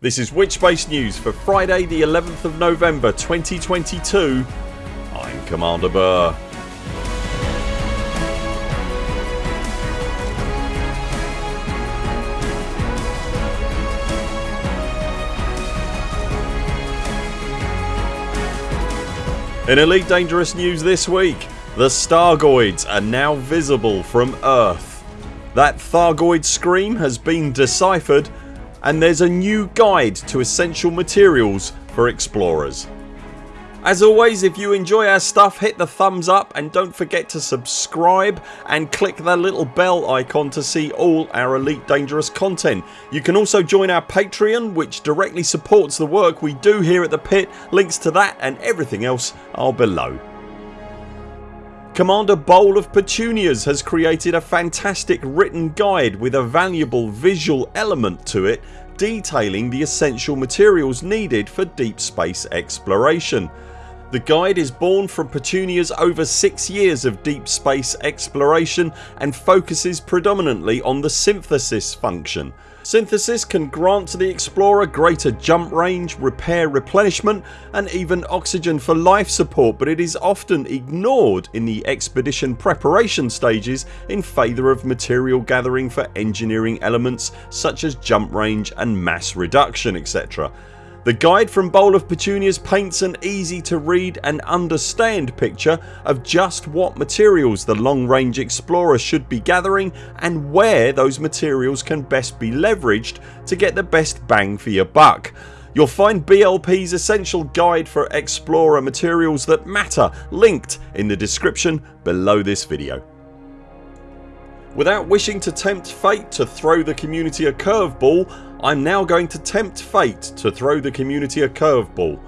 This is Witchbase News for Friday the 11th of November 2022 I'm Commander Burr. In Elite Dangerous news this week the Stargoids are now visible from Earth. That Thargoid scream has been deciphered and there's a new guide to essential materials for explorers. As always if you enjoy our stuff hit the thumbs up and don't forget to subscribe and click the little bell icon to see all our Elite Dangerous content. You can also join our Patreon which directly supports the work we do here at the pit. Links to that and everything else are below. Commander Bowl of Petunias has created a fantastic written guide with a valuable visual element to it detailing the essential materials needed for deep space exploration. The guide is born from Petunia's over 6 years of deep space exploration and focuses predominantly on the synthesis function. Synthesis can grant to the explorer greater jump range, repair replenishment and even oxygen for life support but it is often ignored in the expedition preparation stages in favour of material gathering for engineering elements such as jump range and mass reduction etc. The guide from Bowl of Petunias paints an easy to read and understand picture of just what materials the long range explorer should be gathering and where those materials can best be leveraged to get the best bang for your buck. You'll find BLP's essential guide for explorer materials that matter linked in the description below this video. Without wishing to tempt fate to throw the community a curveball I'm now going to tempt fate to throw the community a curveball.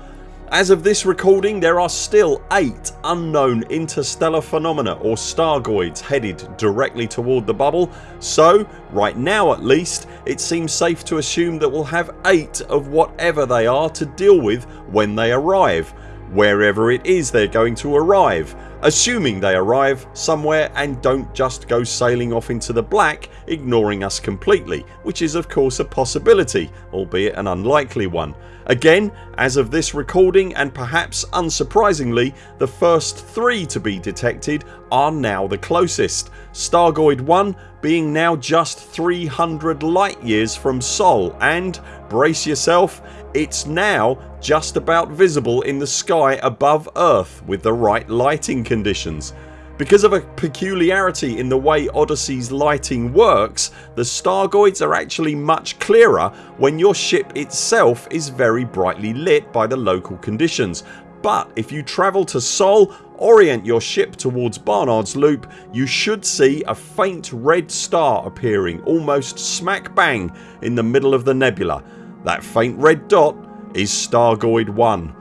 As of this recording there are still 8 unknown interstellar phenomena or stargoids headed directly toward the bubble so right now at least it seems safe to assume that we'll have 8 of whatever they are to deal with when they arrive wherever it is they're going to arrive assuming they arrive somewhere and don't just go sailing off into the black ignoring us completely which is of course a possibility albeit an unlikely one. Again as of this recording and perhaps unsurprisingly the first three to be detected are now the closest. Stargoid 1 being now just 300 light years from Sol and, brace yourself, it's now just about visible in the sky above earth with the right lighting conditions. Because of a peculiarity in the way Odyssey's lighting works the Stargoids are actually much clearer when your ship itself is very brightly lit by the local conditions but if you travel to Sol orient your ship towards Barnard's Loop you should see a faint red star appearing almost smack bang in the middle of the nebula. That faint red dot is Stargoid 1.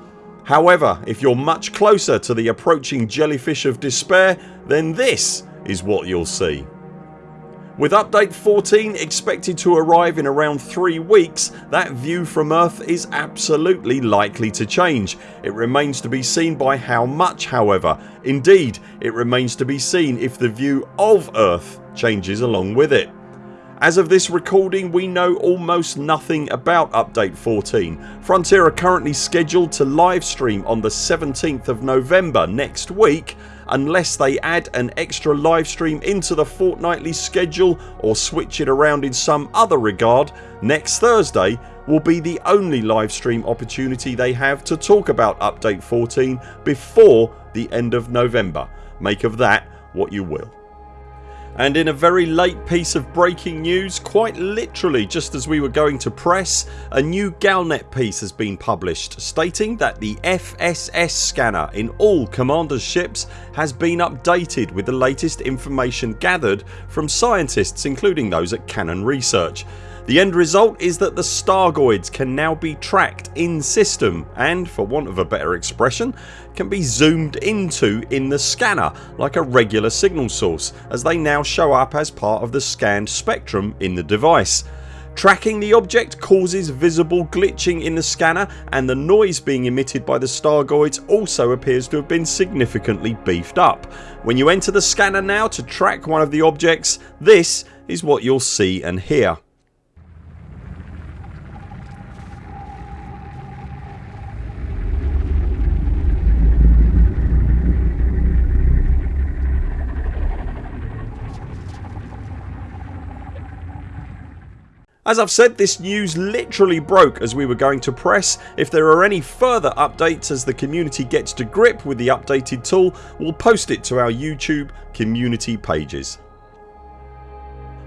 However if you're much closer to the approaching jellyfish of despair then this is what you'll see. With update 14 expected to arrive in around 3 weeks that view from earth is absolutely likely to change. It remains to be seen by how much however. Indeed it remains to be seen if the view of earth changes along with it. As of this recording we know almost nothing about update 14. Frontier are currently scheduled to livestream on the 17th of November next week unless they add an extra livestream into the fortnightly schedule or switch it around in some other regard next Thursday will be the only livestream opportunity they have to talk about update 14 before the end of November. Make of that what you will. And in a very late piece of breaking news quite literally just as we were going to press a new Galnet piece has been published stating that the FSS scanner in all Commander's ships has been updated with the latest information gathered from scientists including those at Canonn Research. The end result is that the Stargoids can now be tracked in system and, for want of a better expression, can be zoomed into in the scanner like a regular signal source as they now show up as part of the scanned spectrum in the device. Tracking the object causes visible glitching in the scanner and the noise being emitted by the Stargoids also appears to have been significantly beefed up. When you enter the scanner now to track one of the objects this is what you'll see and hear. As I've said this news literally broke as we were going to press. If there are any further updates as the community gets to grip with the updated tool we'll post it to our YouTube community pages.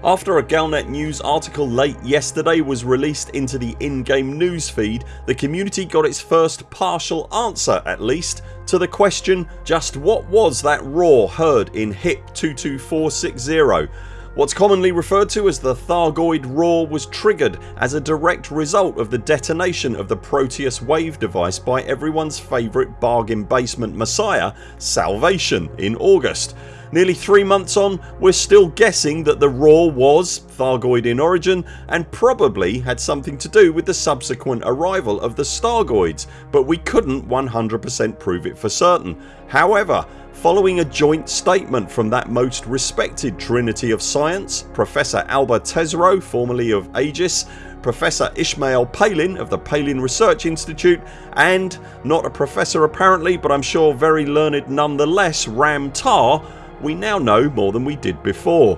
After a Galnet News article late yesterday was released into the in-game news feed the community got its first partial answer at least to the question just what was that roar heard in HIP 22460 What's commonly referred to as the Thargoid roar was triggered as a direct result of the detonation of the Proteus wave device by everyone's favourite bargain basement messiah Salvation in August. Nearly 3 months on we're still guessing that the roar was Thargoid in origin and probably had something to do with the subsequent arrival of the Stargoids but we couldn't 100% prove it for certain. However Following a joint statement from that most respected trinity of science Professor Alba Tesreau formerly of Aegis Professor Ishmael Palin of the Palin Research Institute and, not a professor apparently but I'm sure very learned nonetheless, Ram Tah we now know more than we did before.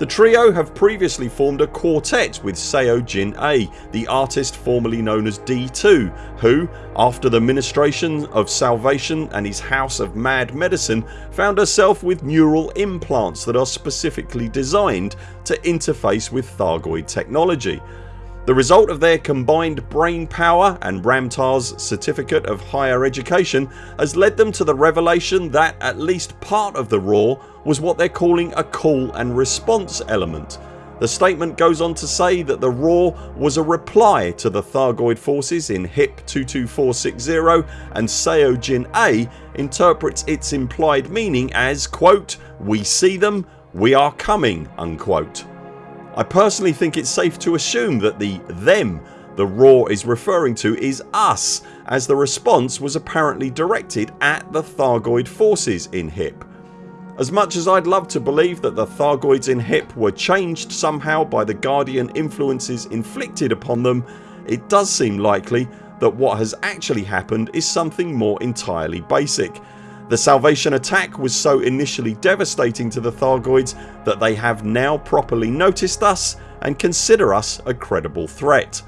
The trio have previously formed a quartet with Seo Jin-ae the artist formerly known as D2 who, after the ministration of salvation and his house of mad medicine found herself with neural implants that are specifically designed to interface with Thargoid technology. The result of their combined brain power and Ram Tah's certificate of higher education has led them to the revelation that at least part of the roar was what they're calling a call and response element. The statement goes on to say that the roar was a reply to the Thargoid forces in HIP 22460 and Seo Jin-ae interprets its implied meaning as quote, We see them, we are coming unquote. I personally think it's safe to assume that the them the roar is referring to is us as the response was apparently directed at the Thargoid forces in HIP. As much as I'd love to believe that the Thargoids in HIP were changed somehow by the Guardian influences inflicted upon them it does seem likely that what has actually happened is something more entirely basic the Salvation attack was so initially devastating to the Thargoids that they have now properly noticed us and consider us a credible threat.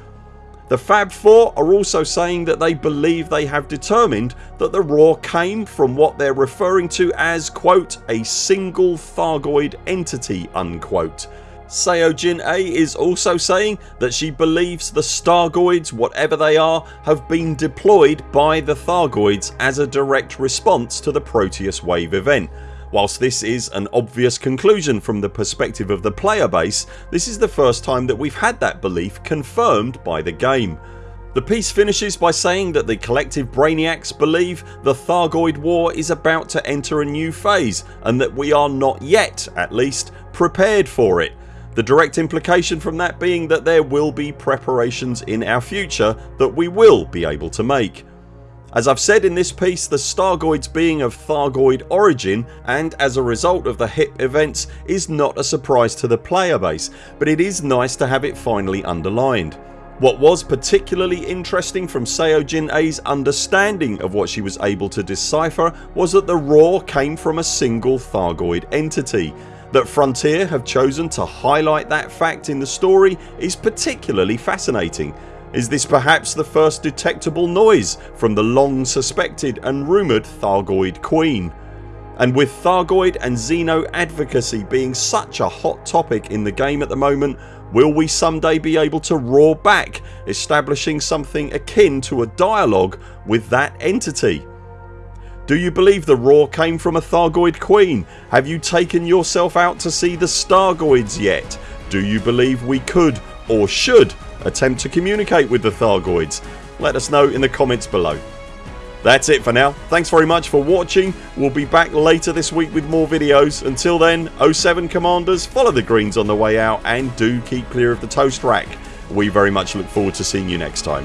The Fab Four are also saying that they believe they have determined that the roar came from what they're referring to as quote a single Thargoid entity unquote Seo Jin-ae is also saying that she believes the Stargoids whatever they are have been deployed by the Thargoids as a direct response to the Proteus wave event. Whilst this is an obvious conclusion from the perspective of the player base this is the first time that we've had that belief confirmed by the game. The piece finishes by saying that the collective brainiacs believe the Thargoid war is about to enter a new phase and that we are not yet, at least, prepared for it the direct implication from that being that there will be preparations in our future that we will be able to make. As I've said in this piece the Stargoids being of Thargoid origin and as a result of the HIP events is not a surprise to the player base but it is nice to have it finally underlined. What was particularly interesting from Seo Jin-ae's understanding of what she was able to decipher was that the roar came from a single Thargoid entity that Frontier have chosen to highlight that fact in the story is particularly fascinating. Is this perhaps the first detectable noise from the long suspected and rumoured Thargoid Queen? And with Thargoid and Xeno advocacy being such a hot topic in the game at the moment will we someday be able to roar back establishing something akin to a dialogue with that entity? Do you believe the roar came from a Thargoid queen? Have you taken yourself out to see the Stargoids yet? Do you believe we could or should attempt to communicate with the Thargoids? Let us know in the comments below. That's it for now. Thanks very much for watching. We'll be back later this week with more videos. Until then 0 7 CMDRs follow the greens on the way out and do keep clear of the toast rack. We very much look forward to seeing you next time.